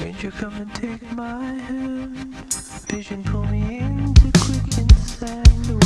Stranger, come and take my hand. Vision pull me into quicksand.